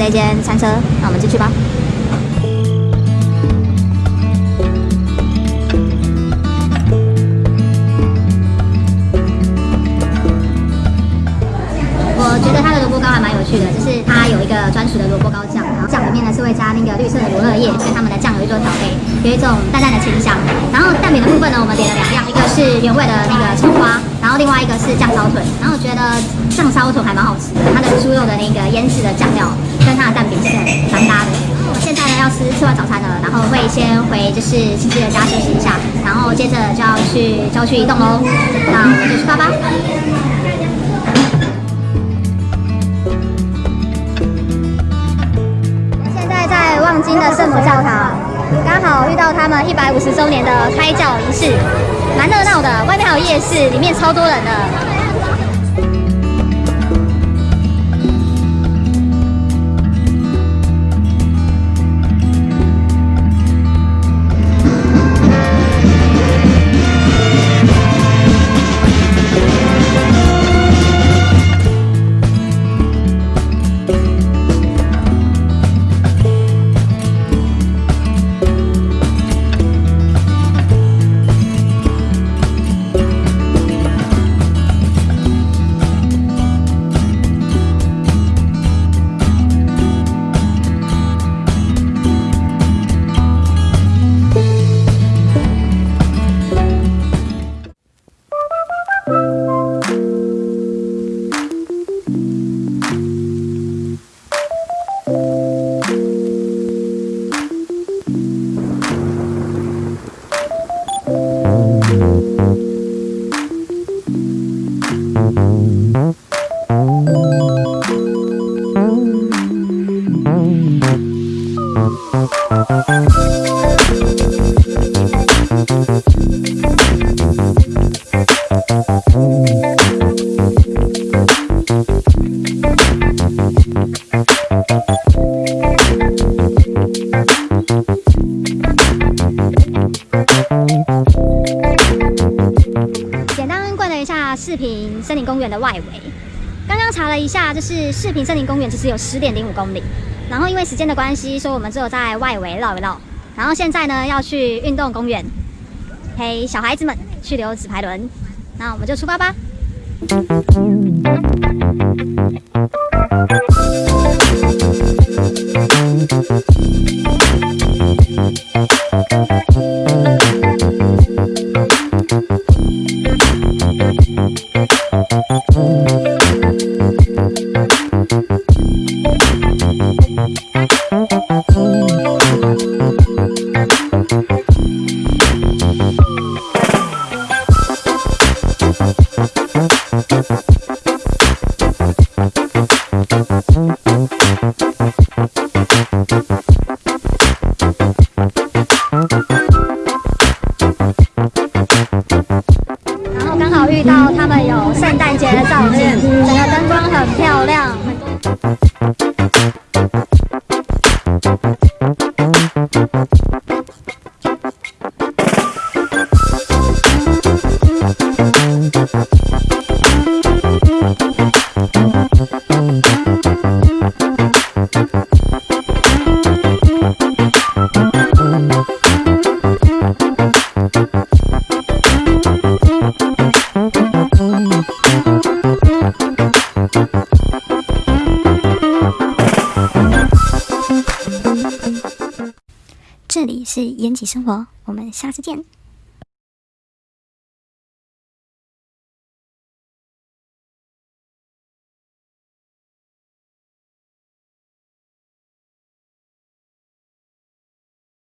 这间餐车，那我们进去吧。我觉得它的萝卜糕还蛮有趣的，就是它有一个专属的萝卜糕酱，然后酱里面呢是会加那个绿色的罗勒叶，跟他们的酱油做调配，有一种淡淡的清香。然后蛋饼的部分呢，我们点了两样，一个是原味的那个葱花，然后另外一个是酱烧腿。然后我觉得酱烧腿还蛮好吃的，它的猪肉的那个腌制的酱料跟它的蛋饼是蛮搭的。我们现在呢要吃吃完早餐了，然后会先回就是亲戚的家休息一下，然后接着就要去郊区移动喽。那我们就出发吧。现在在望京的圣母教堂，刚好遇到他们一百五十周年的开教仪式，蛮热闹的。外面还有夜市，里面超多人的。简单逛了一下四平森林公园的外围，刚刚查了一下，就是四平森林公园其实有十点零五公里，然后因为时间的关系，所以我们只有在外围绕一绕。然后现在呢要去运动公园，陪小孩子们去溜纸牌轮，那我们就出发吧。然后刚好遇到他们有圣诞节的照片，整个灯光很漂亮。这里是延吉生活，我们下次见。